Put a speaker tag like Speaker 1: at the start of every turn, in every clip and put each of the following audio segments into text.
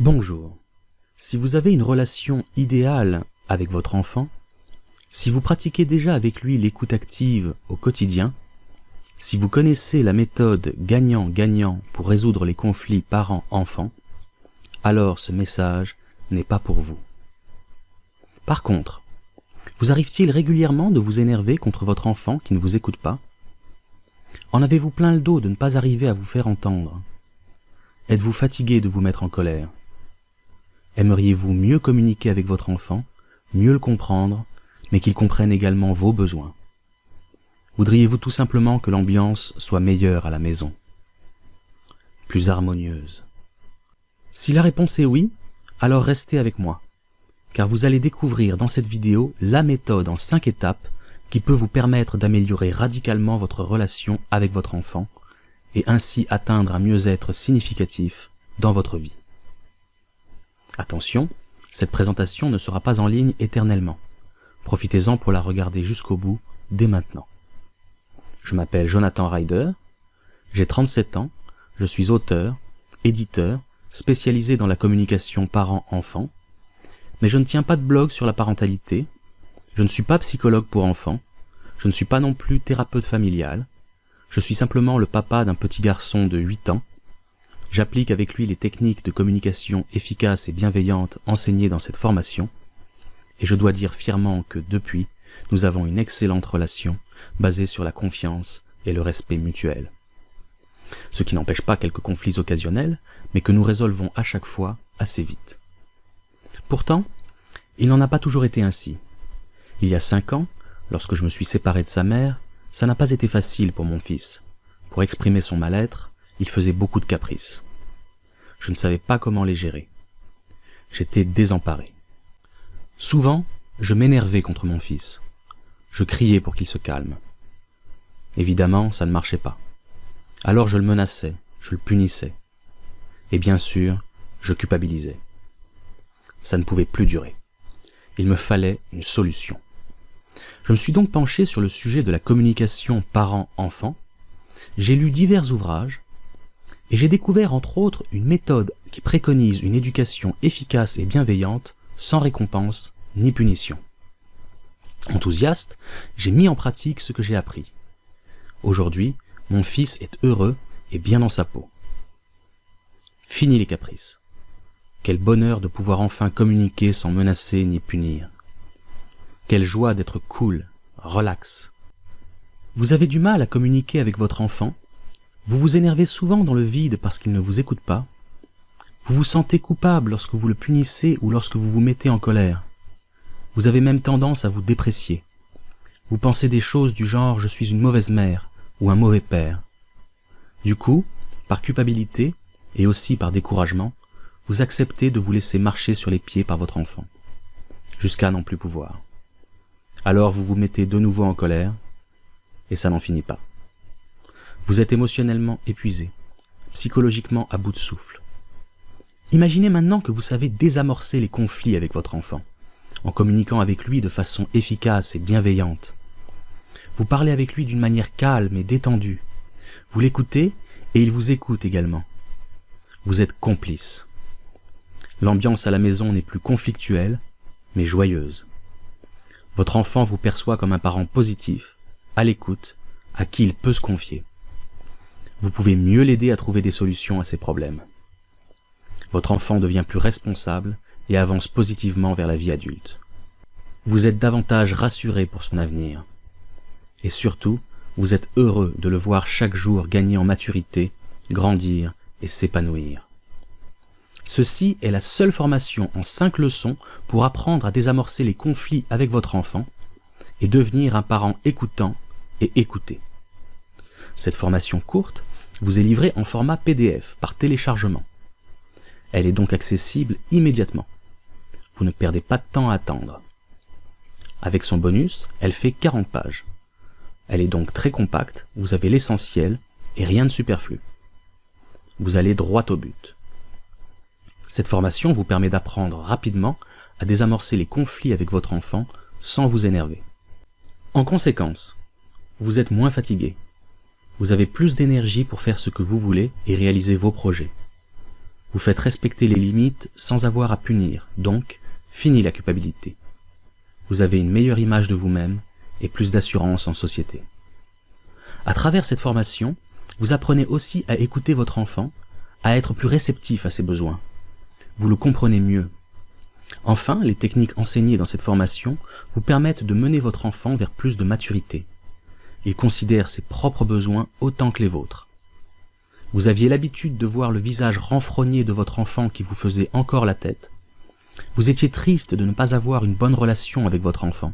Speaker 1: Bonjour. Si vous avez une relation idéale avec votre enfant, si vous pratiquez déjà avec lui l'écoute active au quotidien, si vous connaissez la méthode gagnant-gagnant pour résoudre les conflits parents-enfants, alors ce message n'est pas pour vous. Par contre, vous arrive-t-il régulièrement de vous énerver contre votre enfant qui ne vous écoute pas? En avez-vous plein le dos de ne pas arriver à vous faire entendre? Êtes-vous fatigué de vous mettre en colère? Aimeriez-vous mieux communiquer avec votre enfant, mieux le comprendre, mais qu'il comprenne également vos besoins? Voudriez-vous tout simplement que l'ambiance soit meilleure à la maison Plus harmonieuse? Si la réponse est oui, alors restez avec moi, car vous allez découvrir dans cette vidéo la méthode en 5 étapes qui peut vous permettre d'améliorer radicalement votre relation avec votre enfant et ainsi atteindre un mieux-être significatif dans votre vie. Attention, cette présentation ne sera pas en ligne éternellement. Profitez-en pour la regarder jusqu'au bout dès maintenant. Je m'appelle Jonathan Ryder, j'ai 37 ans, je suis auteur, éditeur, spécialisé dans la communication parent-enfant, mais je ne tiens pas de blog sur la parentalité, je ne suis pas psychologue pour enfants, je ne suis pas non plus thérapeute familial, je suis simplement le papa d'un petit garçon de 8 ans, j'applique avec lui les techniques de communication efficaces et bienveillantes enseignées dans cette formation, et je dois dire fièrement que depuis, nous avons une excellente relation basée sur la confiance et le respect mutuel. Ce qui n'empêche pas quelques conflits occasionnels, mais que nous résolvons à chaque fois assez vite. Pourtant, il n'en a pas toujours été ainsi. Il y a cinq ans, lorsque je me suis séparé de sa mère, ça n'a pas été facile pour mon fils. Pour exprimer son mal-être, il faisait beaucoup de caprices. Je ne savais pas comment les gérer. J'étais désemparé. Souvent, je m'énervais contre mon fils. Je criais pour qu'il se calme. Évidemment, ça ne marchait pas. Alors je le menaçais, je le punissais. Et bien sûr, je culpabilisais. Ça ne pouvait plus durer. Il me fallait une solution. Je me suis donc penché sur le sujet de la communication parent-enfant. J'ai lu divers ouvrages et j'ai découvert entre autres une méthode qui préconise une éducation efficace et bienveillante sans récompense ni punition. Enthousiaste, j'ai mis en pratique ce que j'ai appris. Aujourd'hui, mon fils est heureux et bien dans sa peau. Fini les caprices. Quel bonheur de pouvoir enfin communiquer sans menacer ni punir. Quelle joie d'être cool, relax. Vous avez du mal à communiquer avec votre enfant? Vous vous énervez souvent dans le vide parce qu'il ne vous écoute pas Vous vous sentez coupable lorsque vous le punissez ou lorsque vous vous mettez en colère Vous avez même tendance à vous déprécier. Vous pensez des choses du genre « je suis une mauvaise mère » ou un mauvais père. Du coup, par culpabilité, et aussi par découragement, vous acceptez de vous laisser marcher sur les pieds par votre enfant, jusqu'à n'en plus pouvoir. Alors vous vous mettez de nouveau en colère, et ça n'en finit pas. Vous êtes émotionnellement épuisé, psychologiquement à bout de souffle. Imaginez maintenant que vous savez désamorcer les conflits avec votre enfant, en communiquant avec lui de façon efficace et bienveillante. Vous parlez avec lui d'une manière calme et détendue. Vous l'écoutez et il vous écoute également. Vous êtes complice. L'ambiance à la maison n'est plus conflictuelle, mais joyeuse. Votre enfant vous perçoit comme un parent positif, à l'écoute, à qui il peut se confier. Vous pouvez mieux l'aider à trouver des solutions à ses problèmes. Votre enfant devient plus responsable et avance positivement vers la vie adulte. Vous êtes davantage rassuré pour son avenir. Et surtout, vous êtes heureux de le voir chaque jour gagner en maturité, grandir et s'épanouir. Ceci est la seule formation en 5 leçons pour apprendre à désamorcer les conflits avec votre enfant et devenir un parent écoutant et écouté. Cette formation courte vous est livrée en format PDF par téléchargement. Elle est donc accessible immédiatement. Vous ne perdez pas de temps à attendre. Avec son bonus, elle fait 40 pages. Elle est donc très compacte, vous avez l'essentiel et rien de superflu. Vous allez droit au but. Cette formation vous permet d'apprendre rapidement à désamorcer les conflits avec votre enfant sans vous énerver. En conséquence, vous êtes moins fatigué. Vous avez plus d'énergie pour faire ce que vous voulez et réaliser vos projets. Vous faites respecter les limites sans avoir à punir, donc fini la culpabilité. Vous avez une meilleure image de vous-même et plus d'assurance en société. À travers cette formation, vous apprenez aussi à écouter votre enfant, à être plus réceptif à ses besoins. Vous le comprenez mieux. Enfin, les techniques enseignées dans cette formation vous permettent de mener votre enfant vers plus de maturité. Il considère ses propres besoins autant que les vôtres. Vous aviez l'habitude de voir le visage renfrogné de votre enfant qui vous faisait encore la tête. Vous étiez triste de ne pas avoir une bonne relation avec votre enfant.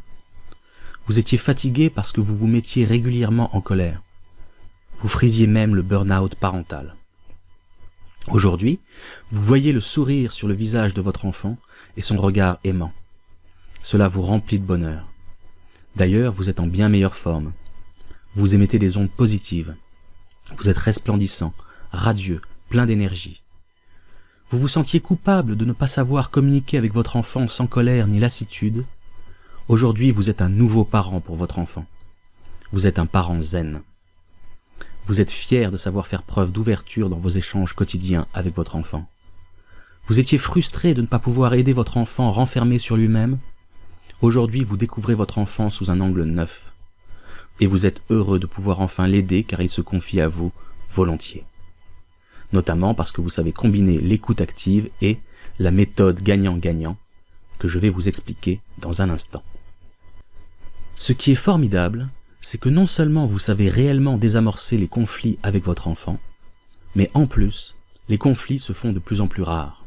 Speaker 1: Vous étiez fatigué parce que vous vous mettiez régulièrement en colère. Vous frisiez même le burn-out parental. Aujourd'hui, vous voyez le sourire sur le visage de votre enfant et son regard aimant. Cela vous remplit de bonheur. D'ailleurs, vous êtes en bien meilleure forme. Vous émettez des ondes positives. Vous êtes resplendissant, radieux, plein d'énergie. Vous vous sentiez coupable de ne pas savoir communiquer avec votre enfant sans colère ni lassitude. Aujourd'hui, vous êtes un nouveau parent pour votre enfant. Vous êtes un parent zen. Vous êtes fier de savoir faire preuve d'ouverture dans vos échanges quotidiens avec votre enfant. Vous étiez frustré de ne pas pouvoir aider votre enfant renfermé sur lui-même. Aujourd'hui, vous découvrez votre enfant sous un angle neuf. Et vous êtes heureux de pouvoir enfin l'aider car il se confie à vous volontiers. Notamment parce que vous savez combiner l'écoute active et la méthode gagnant-gagnant que je vais vous expliquer dans un instant. Ce qui est formidable, c'est que non seulement vous savez réellement désamorcer les conflits avec votre enfant, mais en plus, les conflits se font de plus en plus rares.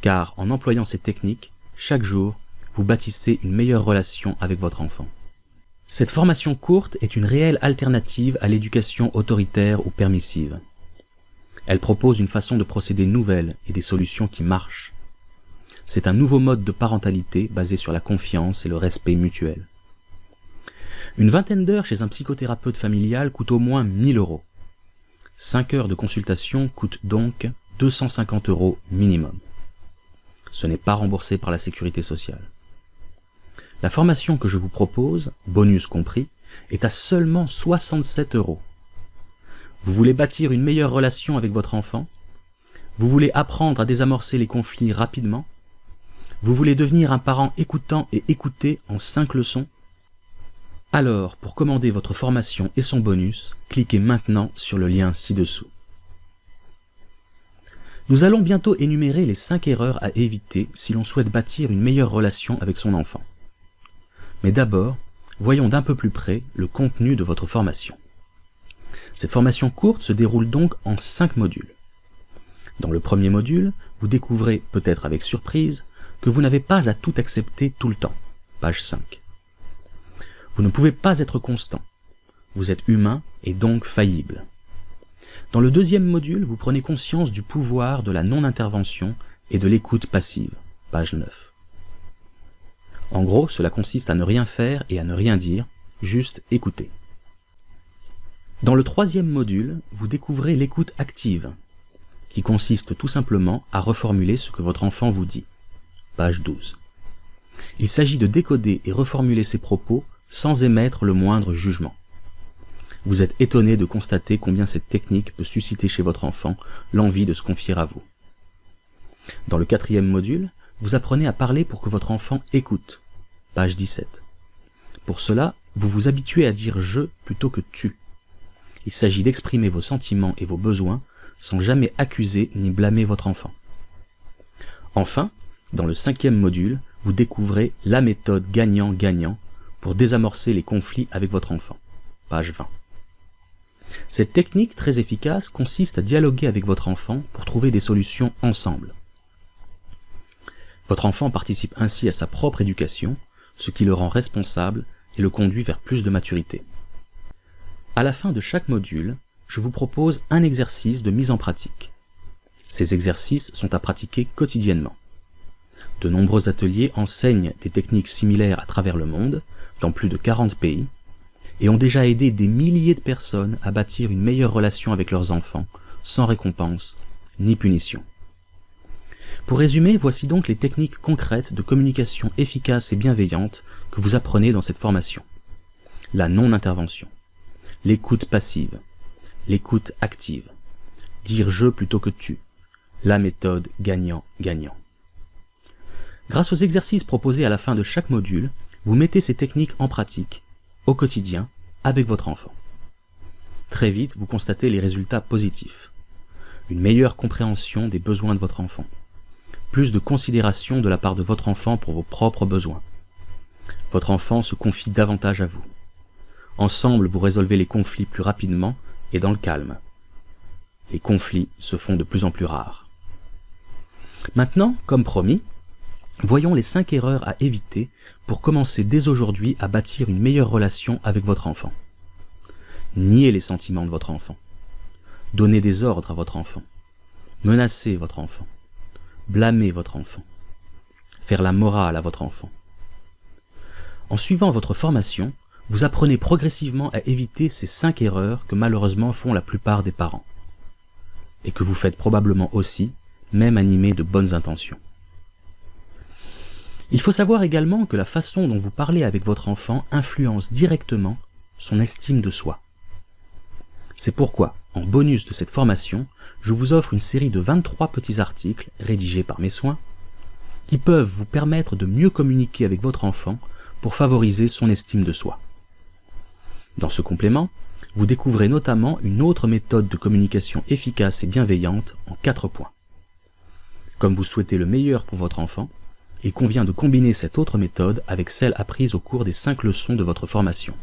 Speaker 1: Car en employant ces techniques, chaque jour, vous bâtissez une meilleure relation avec votre enfant. Cette formation courte est une réelle alternative à l'éducation autoritaire ou permissive. Elle propose une façon de procéder nouvelle et des solutions qui marchent. C'est un nouveau mode de parentalité basé sur la confiance et le respect mutuel. Une vingtaine d'heures chez un psychothérapeute familial coûte au moins 1000 euros. 5 heures de consultation coûtent donc 250 euros minimum. Ce n'est pas remboursé par la sécurité sociale. La formation que je vous propose, bonus compris, est à seulement 67 euros. Vous voulez bâtir une meilleure relation avec votre enfant? Vous voulez apprendre à désamorcer les conflits rapidement? Vous voulez devenir un parent écoutant et écouté en 5 leçons? Alors, pour commander votre formation et son bonus, cliquez maintenant sur le lien ci-dessous. Nous allons bientôt énumérer les 5 erreurs à éviter si l'on souhaite bâtir une meilleure relation avec son enfant. Mais d'abord, voyons d'un peu plus près le contenu de votre formation. Cette formation courte se déroule donc en 5 modules. Dans le premier module, vous découvrez, peut-être avec surprise, que vous n'avez pas à tout accepter tout le temps. Page 5. Vous ne pouvez pas être constant. Vous êtes humain et donc faillible. Dans le deuxième module, vous prenez conscience du pouvoir de la non-intervention et de l'écoute passive. Page 9. En gros, cela consiste à ne rien faire et à ne rien dire, juste écouter. Dans le troisième module, vous découvrez l'écoute active, qui consiste tout simplement à reformuler ce que votre enfant vous dit. Page 12. Il s'agit de décoder et reformuler ses propos sans émettre le moindre jugement. Vous êtes étonné de constater combien cette technique peut susciter chez votre enfant l'envie de se confier à vous. Dans le quatrième module, vous apprenez à parler pour que votre enfant écoute. Page 17. Pour cela, vous vous habituez à dire je plutôt que tu. Il s'agit d'exprimer vos sentiments et vos besoins sans jamais accuser ni blâmer votre enfant. Enfin, dans le cinquième module, vous découvrez la méthode gagnant-gagnant pour désamorcer les conflits avec votre enfant. Page 20. Cette technique très efficace consiste à dialoguer avec votre enfant pour trouver des solutions ensemble. Votre enfant participe ainsi à sa propre éducation, ce qui le rend responsable et le conduit vers plus de maturité. À la fin de chaque module, je vous propose un exercice de mise en pratique. Ces exercices sont à pratiquer quotidiennement. De nombreux ateliers enseignent des techniques similaires à travers le monde, dans plus de 40 pays, et ont déjà aidé des milliers de personnes à bâtir une meilleure relation avec leurs enfants, sans récompense ni punition. Pour résumer, voici donc les techniques concrètes de communication efficace et bienveillante que vous apprenez dans cette formation. La non-intervention, l'écoute passive, l'écoute active, dire je plutôt que tu, la méthode gagnant-gagnant. Grâce aux exercices proposés à la fin de chaque module, vous mettez ces techniques en pratique, au quotidien, avec votre enfant. Très vite, vous constatez les résultats positifs. Une meilleure compréhension des besoins de votre enfant. Plus de considération de la part de votre enfant pour vos propres besoins. Votre enfant se confie davantage à vous. Ensemble, vous résolvez les conflits plus rapidement et dans le calme. Les conflits se font de plus en plus rares. Maintenant, comme promis, voyons les 5 erreurs à éviter pour commencer dès aujourd'hui à bâtir une meilleure relation avec votre enfant. Nier les sentiments de votre enfant. Donner des ordres à votre enfant. Menacer votre enfant. Blâmer votre enfant. Faire la morale à votre enfant. En suivant votre formation, vous apprenez progressivement à éviter ces cinq erreurs que malheureusement font la plupart des parents. Et que vous faites probablement aussi, même animés de bonnes intentions. Il faut savoir également que la façon dont vous parlez avec votre enfant influence directement son estime de soi. C'est pourquoi, en bonus de cette formation, je vous offre une série de 23 petits articles rédigés par mes soins qui peuvent vous permettre de mieux communiquer avec votre enfant pour favoriser son estime de soi. Dans ce complément, vous découvrez notamment une autre méthode de communication efficace et bienveillante en quatre points. Comme vous souhaitez le meilleur pour votre enfant, il convient de combiner cette autre méthode avec celle apprise au cours des cinq leçons de votre formation.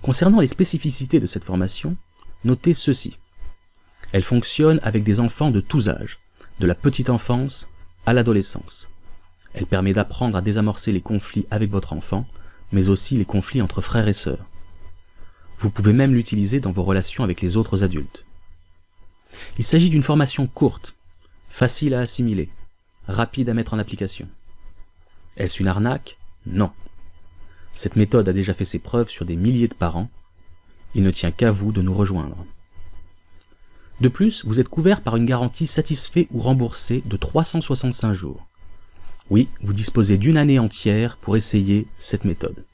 Speaker 1: Concernant les spécificités de cette formation, notez ceci. Elle fonctionne avec des enfants de tous âges, de la petite enfance à l'adolescence. Elle permet d'apprendre à désamorcer les conflits avec votre enfant, mais aussi les conflits entre frères et sœurs. Vous pouvez même l'utiliser dans vos relations avec les autres adultes. Il s'agit d'une formation courte, facile à assimiler, rapide à mettre en application. Est-ce une arnaque? Non. Cette méthode a déjà fait ses preuves sur des milliers de parents. Il ne tient qu'à vous de nous rejoindre. De plus, vous êtes couvert par une garantie satisfait ou remboursée de 365 jours. Oui, vous disposez d'une année entière pour essayer cette méthode.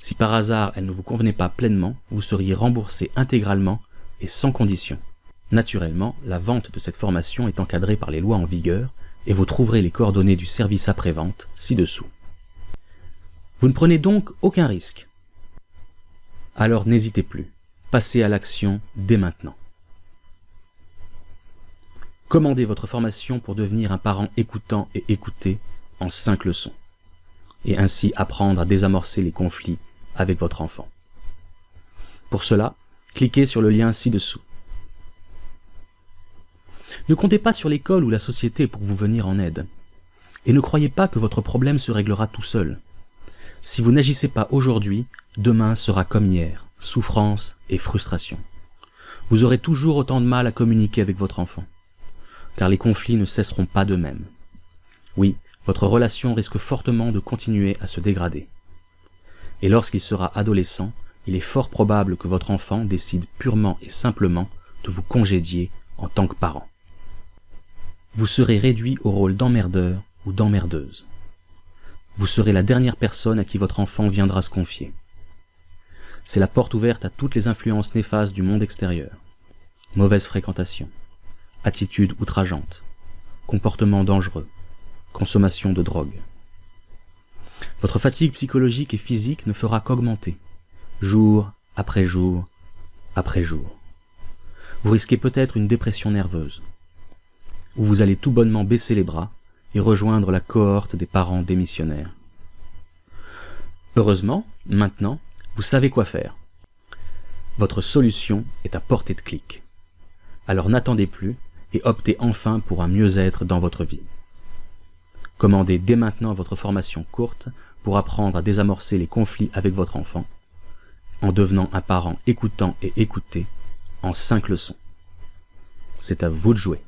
Speaker 1: Si par hasard elle ne vous convenait pas pleinement, vous seriez remboursé intégralement et sans condition. Naturellement, la vente de cette formation est encadrée par les lois en vigueur et vous trouverez les coordonnées du service après-vente ci-dessous. Vous ne prenez donc aucun risque. Alors n'hésitez plus, passez à l'action dès maintenant. Commandez votre formation pour devenir un parent écoutant et écouté en 5 leçons, et ainsi apprendre à désamorcer les conflits avec votre enfant. Pour cela, cliquez sur le lien ci-dessous. Ne comptez pas sur l'école ou la société pour vous venir en aide. Et ne croyez pas que votre problème se réglera tout seul. Si vous n'agissez pas aujourd'hui, demain sera comme hier, souffrance et frustration. Vous aurez toujours autant de mal à communiquer avec votre enfant, car les conflits ne cesseront pas d'eux-mêmes. Oui, votre relation risque fortement de continuer à se dégrader. Et lorsqu'il sera adolescent, il est fort probable que votre enfant décide purement et simplement de vous congédier en tant que parent. Vous serez réduit au rôle d'emmerdeur ou d'emmerdeuse. Vous serez la dernière personne à qui votre enfant viendra se confier. C'est la porte ouverte à toutes les influences néfastes du monde extérieur. Mauvaise fréquentation, attitude outrageante, comportement dangereux, consommation de drogue. Votre fatigue psychologique et physique ne fera qu'augmenter, jour après jour après jour. Vous risquez peut-être une dépression nerveuse, où vous allez tout bonnement baisser les bras et rejoindre la cohorte des parents démissionnaires. Heureusement, maintenant, vous savez quoi faire. Votre solution est à portée de clic. Alors n'attendez plus et optez enfin pour un mieux-être dans votre vie. Commandez dès maintenant votre formation courte pour apprendre à désamorcer les conflits avec votre enfant, en devenant un parent écoutant et écouté, en cinq leçons. C'est à vous de jouer.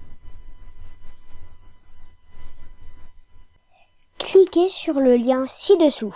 Speaker 2: Cliquez sur le lien ci-dessous.